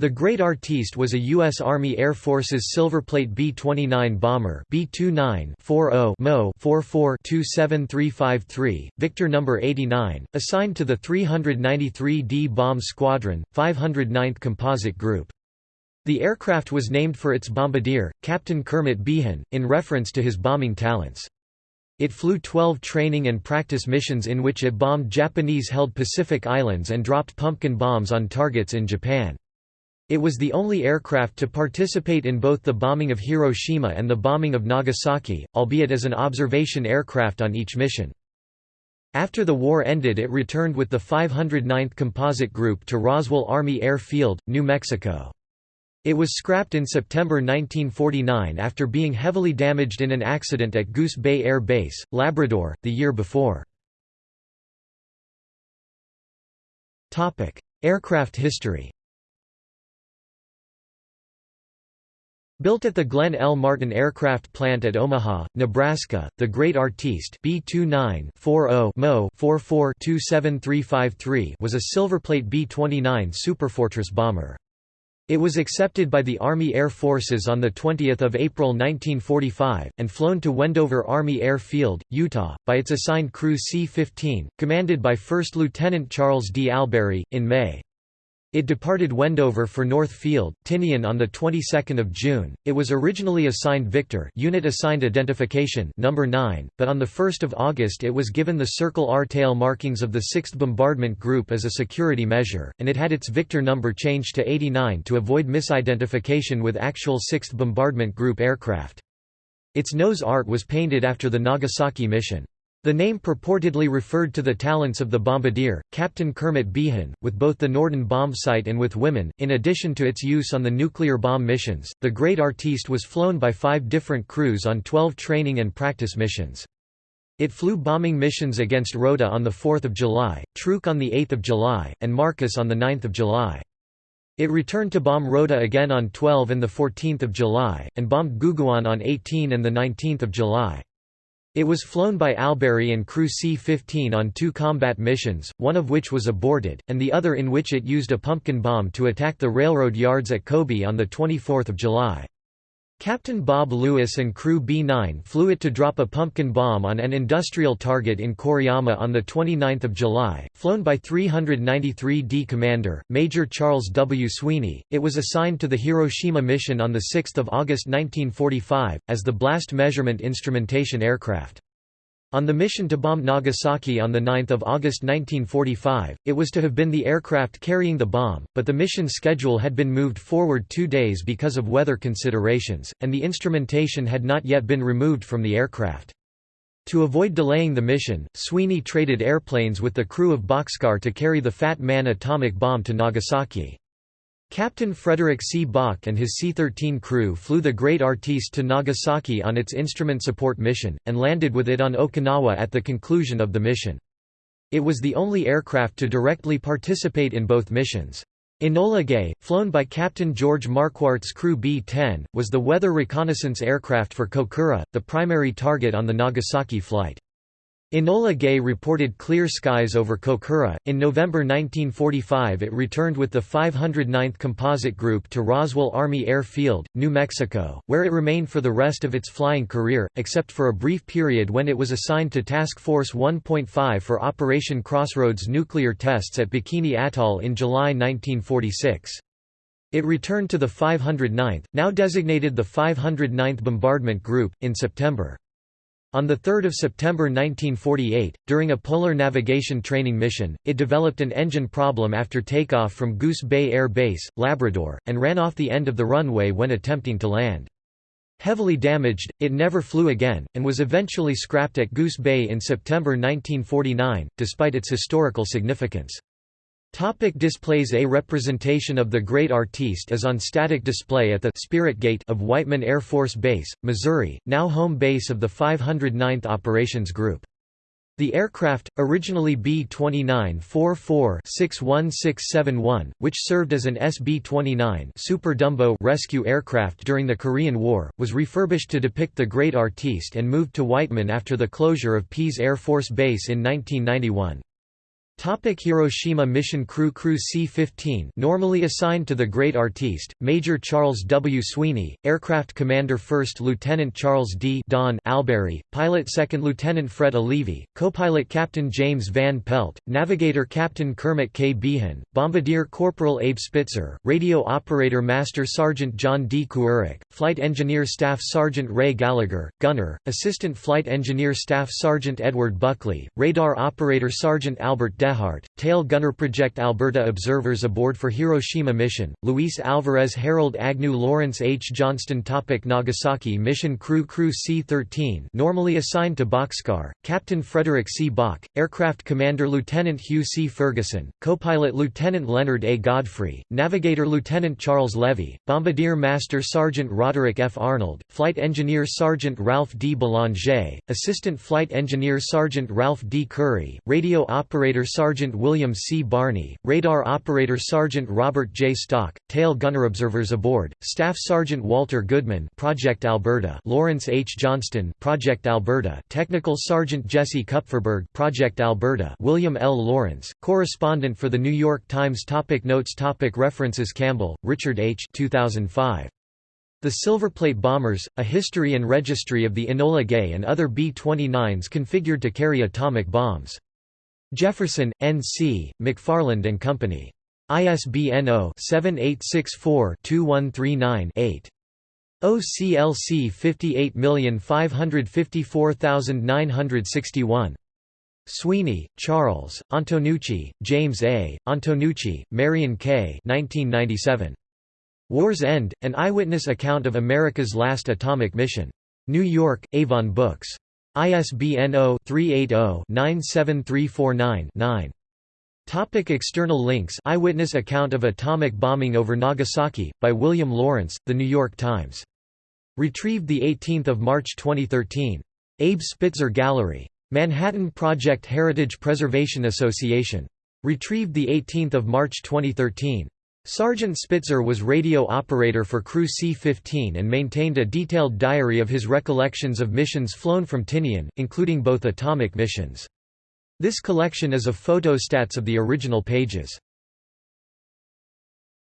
The Great Artiste was a U.S. Army Air Force's Silverplate B-29 bomber B-29-40 Mo 44-27353, Victor No. 89, assigned to the 393d Bomb Squadron, 509th Composite Group. The aircraft was named for its bombardier, Captain Kermit Beahan, in reference to his bombing talents. It flew 12 training and practice missions in which it bombed Japanese-held Pacific Islands and dropped pumpkin bombs on targets in Japan. It was the only aircraft to participate in both the bombing of Hiroshima and the bombing of Nagasaki, albeit as an observation aircraft on each mission. After the war ended it returned with the 509th Composite Group to Roswell Army Air Field, New Mexico. It was scrapped in September 1949 after being heavily damaged in an accident at Goose Bay Air Base, Labrador, the year before. Aircraft history Built at the Glenn L. Martin Aircraft Plant at Omaha, Nebraska, the Great Artiste B-29-40 Mo 44-27353 was a Silverplate B-29 Superfortress bomber. It was accepted by the Army Air Forces on 20 April 1945, and flown to Wendover Army Air Field, Utah, by its assigned crew C-15, commanded by First Lieutenant Charles D. Albury, in May. It departed Wendover for North Field, Tinian on the 22nd of June. It was originally assigned Victor, unit assigned identification number 9, but on the 1st of August it was given the Circle R tail markings of the 6th Bombardment Group as a security measure, and it had its Victor number changed to 89 to avoid misidentification with actual 6th Bombardment Group aircraft. Its nose art was painted after the Nagasaki mission. The name purportedly referred to the talents of the bombardier, Captain Kermit Beahan, with both the Norden bomb bombsight and with women. In addition to its use on the nuclear bomb missions, the Great Artiste was flown by five different crews on 12 training and practice missions. It flew bombing missions against Rota on 4 July, Truk on 8 July, and Marcus on 9 July. It returned to bomb Rota again on 12 and 14 July, and bombed Guguan on 18 and 19 July. It was flown by Albury and crew C-15 on two combat missions, one of which was aborted, and the other in which it used a pumpkin bomb to attack the railroad yards at Kobe on 24 July. Captain Bob Lewis and crew B-9 flew it to drop a pumpkin bomb on an industrial target in Koriyama on 29 July, flown by 393d Commander, Major Charles W. Sweeney. It was assigned to the Hiroshima mission on 6 August 1945, as the blast measurement instrumentation aircraft. On the mission to bomb Nagasaki on 9 August 1945, it was to have been the aircraft carrying the bomb, but the mission schedule had been moved forward two days because of weather considerations, and the instrumentation had not yet been removed from the aircraft. To avoid delaying the mission, Sweeney traded airplanes with the crew of Bockscar to carry the Fat Man atomic bomb to Nagasaki. Captain Frederick C. Bach and his C-13 crew flew the Great Artiste to Nagasaki on its instrument support mission, and landed with it on Okinawa at the conclusion of the mission. It was the only aircraft to directly participate in both missions. Enola Gay, flown by Captain George Marquardt's crew B-10, was the weather reconnaissance aircraft for Kokura, the primary target on the Nagasaki flight. Enola Gay reported clear skies over Kokura. In November 1945, it returned with the 509th Composite Group to Roswell Army Air Field, New Mexico, where it remained for the rest of its flying career, except for a brief period when it was assigned to Task Force 1.5 for Operation Crossroads nuclear tests at Bikini Atoll in July 1946. It returned to the 509th, now designated the 509th Bombardment Group, in September. On 3 September 1948, during a polar navigation training mission, it developed an engine problem after takeoff from Goose Bay Air Base, Labrador, and ran off the end of the runway when attempting to land. Heavily damaged, it never flew again, and was eventually scrapped at Goose Bay in September 1949, despite its historical significance. Topic displays A representation of the Great Artiste is on static display at the Spirit Gate of Whiteman Air Force Base, Missouri, now home base of the 509th Operations Group. The aircraft, originally B-29-44-61671, which served as an SB-29 Super Dumbo rescue aircraft during the Korean War, was refurbished to depict the Great Artiste and moved to Whiteman after the closure of Pease Air Force Base in 1991. Topic Hiroshima Mission Crew Crew C-15 normally assigned to the Great Artiste, Major Charles W. Sweeney, Aircraft Commander 1st Lieutenant Charles D. Don Albury, Pilot 2nd Lieutenant Fred Olivi, Co-Pilot Captain James Van Pelt, Navigator Captain Kermit K. Beahan, Bombardier Corporal Abe Spitzer, Radio Operator Master Sergeant John D. Kuharek, Flight Engineer Staff Sergeant Ray Gallagher, Gunner, Assistant Flight Engineer Staff Sergeant Edward Buckley, Radar Operator Sergeant Albert Dehart, Tail Gunner Project Alberta Observers aboard for Hiroshima Mission, Luis Alvarez Harold Agnew Lawrence H. Johnston topic Nagasaki Mission Crew Crew C-13 normally assigned to Bockscar, Captain Frederick C. Bach, Aircraft Commander Lieutenant Hugh C. Ferguson, Co-Pilot Lieutenant Leonard A. Godfrey, Navigator Lieutenant Charles Levy, Bombardier Master Sergeant Roderick F. Arnold, Flight Engineer Sergeant Ralph D. Belanger, Assistant Flight Engineer Sergeant Ralph D. Curry, Radio Operator Sergeant William C. Barney, Radar Operator Sergeant Robert J. Stock, Tail Gunner Observers aboard, Staff Sergeant Walter Goodman Project Alberta Lawrence H. Johnston Project Alberta Technical Sergeant Jesse Kupferberg Project Alberta William L. Lawrence, correspondent for The New York Times topic Notes topic References Campbell, Richard H. 2005. The Silverplate Bombers, A History and Registry of the Enola Gay and Other B-29s Configured to Carry Atomic Bombs. Jefferson, N.C., McFarland and Company. ISBN 0-7864-2139-8. OCLC 58554961. Sweeney, Charles, Antonucci, James A., Antonucci, Marion K. 1997. War's End, An Eyewitness Account of America's Last Atomic Mission. New York, Avon Books. ISBN 0-380-97349-9. Topic external links Eyewitness account of atomic bombing over Nagasaki, by William Lawrence, The New York Times. Retrieved 18 March 2013. Abe Spitzer Gallery. Manhattan Project Heritage Preservation Association. Retrieved 18 March 2013. Sergeant Spitzer was radio operator for Crew C-15 and maintained a detailed diary of his recollections of missions flown from Tinian, including both atomic missions. This collection is of photostats of the original pages.